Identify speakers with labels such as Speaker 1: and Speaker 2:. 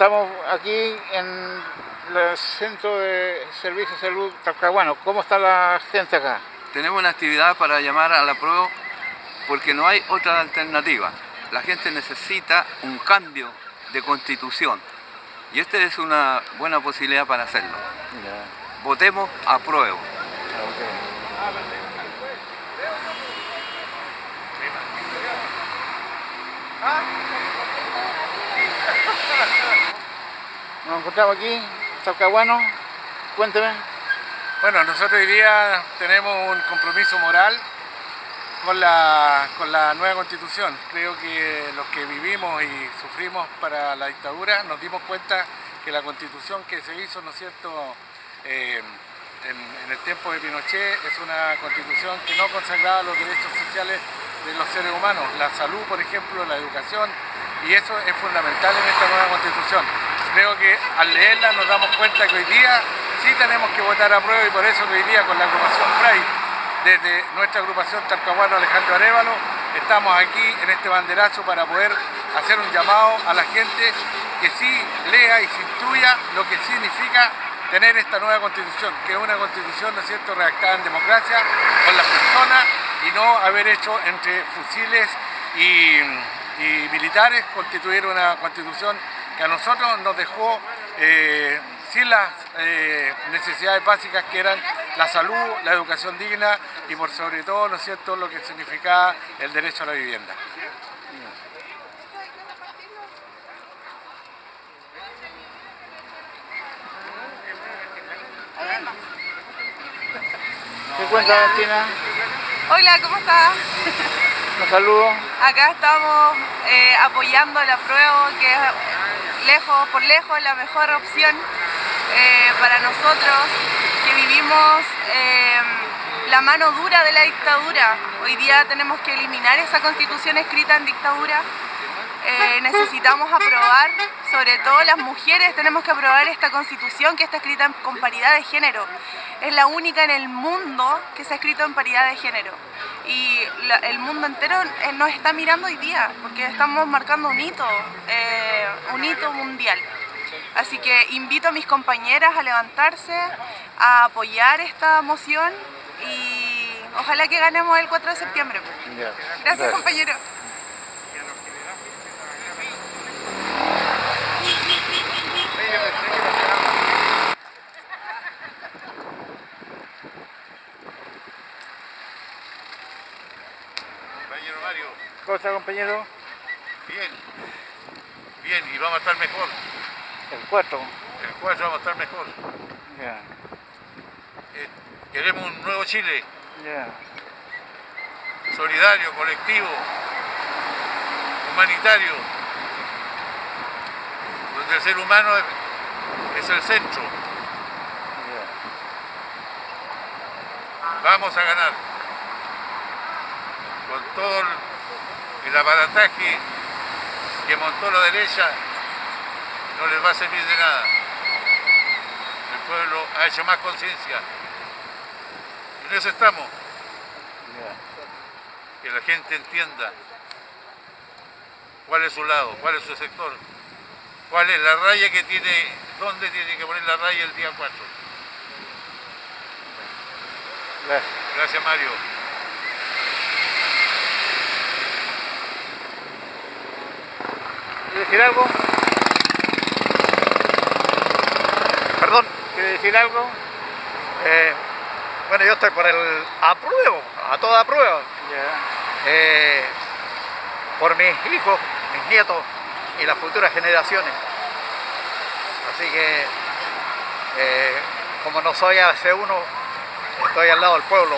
Speaker 1: Estamos aquí en el Centro de Servicio de Salud Talcahuano. ¿Cómo está la gente acá?
Speaker 2: Tenemos una actividad para llamar a la prueba porque no hay otra alternativa. La gente necesita un cambio de constitución y esta es una buena posibilidad para hacerlo. Votemos a prueba.
Speaker 1: Nos encontramos aquí, Talcahuano. Cuénteme.
Speaker 3: Bueno, nosotros hoy día tenemos un compromiso moral con la, con la nueva constitución. Creo que los que vivimos y sufrimos para la dictadura nos dimos cuenta que la constitución que se hizo, ¿no es cierto?, eh, en, el tiempo de Pinochet es una constitución que no consagraba los derechos sociales de los seres humanos, la salud, por ejemplo, la educación, y eso es fundamental en esta nueva constitución. Creo que al leerla nos damos cuenta que hoy día sí tenemos que votar a prueba y por eso que hoy día con la agrupación PRAI, desde nuestra agrupación Talcahuano Alejandro Arevalo, estamos aquí en este banderazo para poder hacer un llamado a la gente que sí lea y se instruya lo que significa tener esta nueva constitución, que es una constitución, ¿no es cierto?, redactada en democracia con las personas y no haber hecho entre fusiles y, militares constituir una constitución que a nosotros nos dejó eh, sin las eh, necesidades básicas que eran la salud, la educación digna y por sobre todo, ¿no es cierto?, lo que significaba el derecho a la vivienda.
Speaker 1: ¿Qué cuenta, Valentina?
Speaker 4: Hola, ¿cómo estás?
Speaker 1: Un saludo.
Speaker 4: Acá estamos eh, apoyando la prueba que es lejos, por lejos la mejor opción eh, para nosotros que vivimos eh, la mano dura de la dictadura. Hoy día tenemos que eliminar esa constitución escrita en dictadura eh, necesitamos aprobar, sobre todo las mujeres, tenemos que aprobar esta constitución que está escrita con paridad de género. Es la única en el mundo que se ha escrito en paridad de género. Y el mundo entero eh, nos está mirando hoy día, porque estamos marcando un hito, eh, un hito mundial. Así que invito a mis compañeras a levantarse, a apoyar esta moción y ojalá que ganemos el 4 de septiembre. Gracias, compañero.
Speaker 5: Compañero Mario.
Speaker 1: ¿Cómo está, compañero?
Speaker 5: Bien. Bien, y vamos a estar mejor.
Speaker 1: El 4.
Speaker 5: El 4 vamos a estar mejor.
Speaker 1: Ya.
Speaker 5: Eh, queremos un nuevo Chile.
Speaker 1: Ya.
Speaker 5: Solidario, colectivo, humanitario, donde el ser humano es, es el centro. Vamos a ganar. Con todo el, aparataje que montó la derecha, no les va a servir de nada. El pueblo ha hecho más conciencia. Y en eso estamos. Que la gente entienda cuál es su lado, cuál es su sector, cuál es la raya que tiene, dónde tiene que poner la raya el día 4.
Speaker 1: Gracias.
Speaker 5: Gracias Mario.
Speaker 1: ¿Quiere decir algo?
Speaker 6: Perdón,
Speaker 1: ¿Quiere decir algo?
Speaker 6: eh, bueno, yo estoy por el apruebo, a toda prueba, eh, por mis hijos, mis nietos y las futuras generaciones. Así que, eh, como no soy AC1, estoy al lado del pueblo.